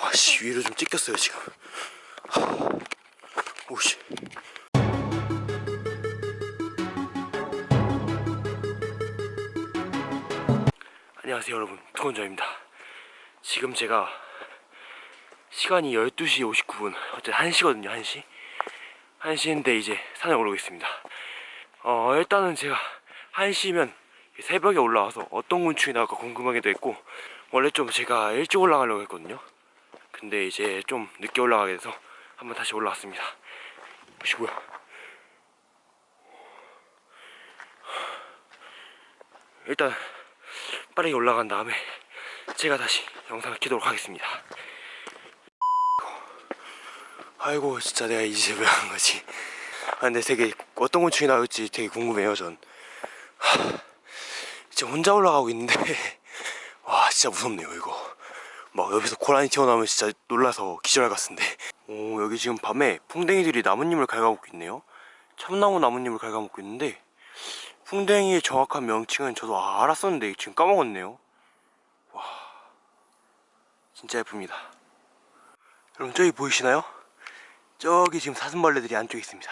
와씨 위로 좀 찍혔어요 지금. 하, 오씨. 안녕하세요 여러분. 두건조입니다. 지금 제가 시간이 12시 59분 어쨌든 1시거든요 1시. 1시인데 이제 산에 오르고 있습니다. 어 일단은 제가 1시면 새벽에 올라와서 어떤 곤충이 나올까 궁금하기도 했고 원래 좀 제가 일찍 올라가려고 했거든요 근데 이제 좀 늦게 올라가게 돼서 한번 다시 올라왔습니다. 뭐야 일단 빠르게 올라간 다음에 제가 다시 영상을 키도록 하겠습니다. 아이고 진짜 내가 이제 왜한 거지. 아 근데 되게 어떤 곤충이 나올지 되게 궁금해요 전. 하, 진짜 혼자 올라가고 있는데. 와 진짜 무섭네요 이거 막 옆에서 고라니 튀어나오면 진짜 놀라서 기절할 것 같은데. 오 여기 지금 밤에 풍뎅이들이 나뭇잎을 갉아먹고 있네요. 참나무 나뭇잎을 갉아먹고 있는데 풍뎅이의 정확한 명칭은 저도 아- 알았었는데 지금 까먹었네요. 와 진짜 예쁩니다. 여러분 저기 보이시나요? 저기 지금 사슴벌레들이 안쪽에 있습니다.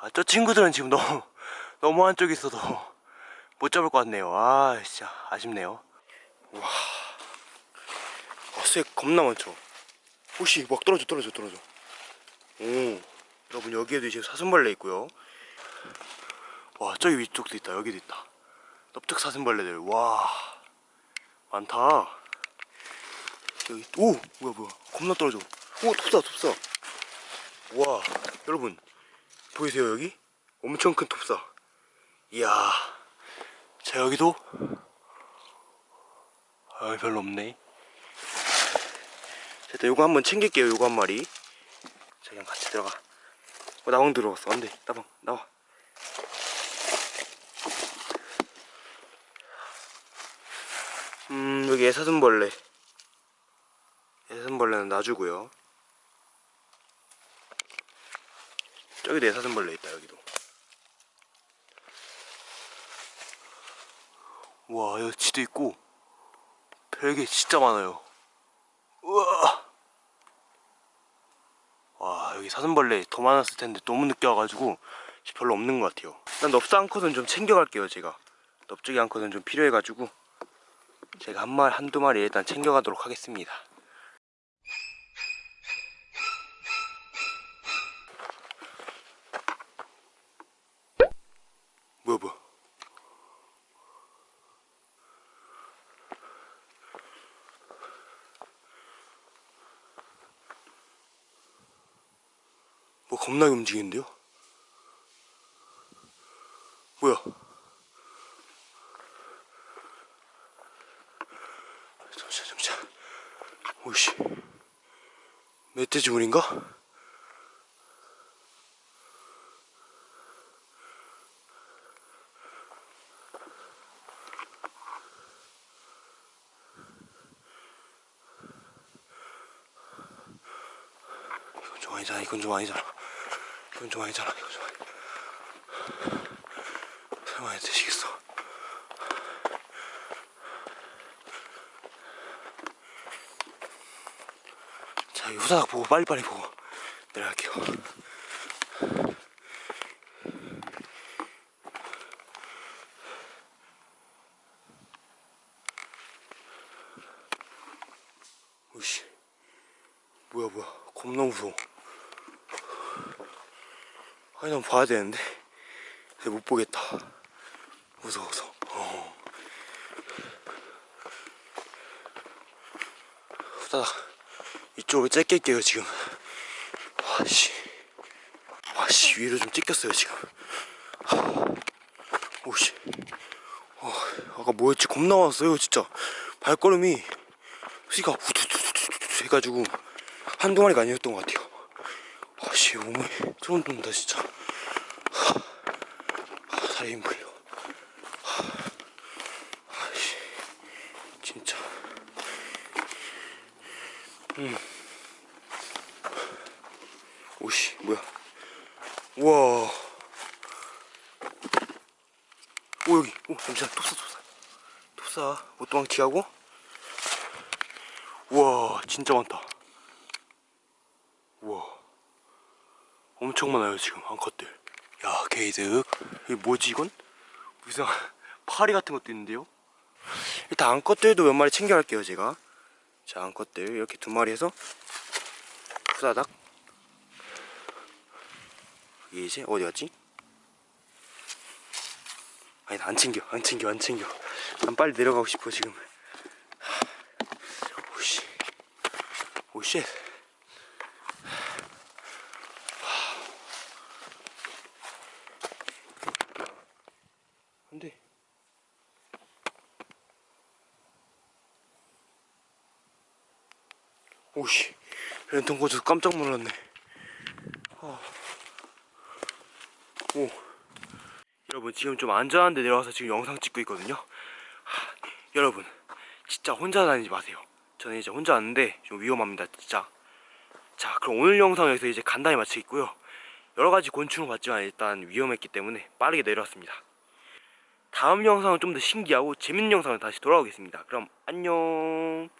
아, 저 친구들은 지금 너무 너무 안쪽에 있어도 못 잡을 것 같네요. 아 진짜 아쉽네요. 와 어새 겁나 많죠. 혹시 막 떨어져 떨어져 떨어져. 오 여러분 여기에도 지금 사슴벌레 있고요. 와 저기 위쪽도 있다. 여기도 있다. 넓적 사슴벌레들. 와 많다. 여기 오 뭐야 뭐야. 겁나 떨어져. 오 톱사 톱사 와 여러분 보이세요 여기? 엄청 큰 톱사. 이야 자 여기도? 아 별로 없네 자, 일단 요거 한번 챙길게요 요거 한 마리. 자 그냥 같이 들어가. 어 나방 들어왔어. 안돼. 나방 나와. 음 여기 애사슴벌레. 애사슴벌레는 놔주고요. 저기도 애사슴벌레 있다 여기도. 와 여기 지도 있고 별게 진짜 많아요 우와 와 여기 사슴벌레 더 많았을 텐데 너무 늦게 와가지고 별로 없는 것 같아요. 일단 넙사 한 컷은 좀 챙겨갈게요 제가. 넙죽이 한 컷은 좀 필요해가지고 제가 한 마리 한두 마리 일단 챙겨가도록 하겠습니다 뭐 겁나게 움직이는데요? 뭐야? 잠시만 잠시만 오씨 멧돼지물인가? 이건 좀 아니잖아 아니잖아 이건 좀 아니 설마 되시겠어 자, 이 후다닥 보고 빨리빨리 보고 내려갈게요. 뭐야 뭐야, 겁나 무서워. 난 봐야 되는데, 못 보겠다. 무서워서. 어. 후다닥. 이쪽을 째낄게요 지금. 와씨. 와씨 위로 좀 찍혔어요 지금. 하, 오씨. 어, 아까 뭐였지? 겁나 왔어요 진짜. 발걸음이. 수가 후두두두두 해가지고 한두 마리가 아니었던 것 같아요 와씨 몸에 소름 돋는다 진짜. 하, 하, 다리 힘 풀려. 하, 아씨 진짜. 음. 오씨 뭐야? 우와. 오 여기. 오 잠시만. 톱사 톱사. 톱사. 못도망치하고? 우와 야 진짜 많다 우와 엄청 많아요 지금 암컷들. 야 게이드 이게 뭐지 이건? 무슨 파리 같은 것도 있는데요? 일단 암컷들도 몇 마리 챙겨갈게요 제가. 자 암컷들 이렇게 두 마리 해서 후다닥. 이게 이제 어디 갔지? 아니 나안 챙겨 안 챙겨 안 챙겨. 난 빨리 내려가고 싶어 지금. 오씨. 오쉣 오씨 랜턴 꽂아서 깜짝 놀랐네. 아. 오. 여러분 지금 좀 안전한 데 내려와서 지금 영상 찍고 있거든요. 하, 여러분 진짜 혼자 다니지 마세요. 저는 이제 혼자 왔는데 좀 위험합니다 진짜. 자 그럼 오늘 영상 여기서 이제 간단히 마치겠고요. 여러가지 곤충을 봤지만 일단 위험했기 때문에 빠르게 내려왔습니다. 다음 영상은 좀 더 신기하고 재밌는 영상을 다시 돌아오겠습니다. 그럼 안녕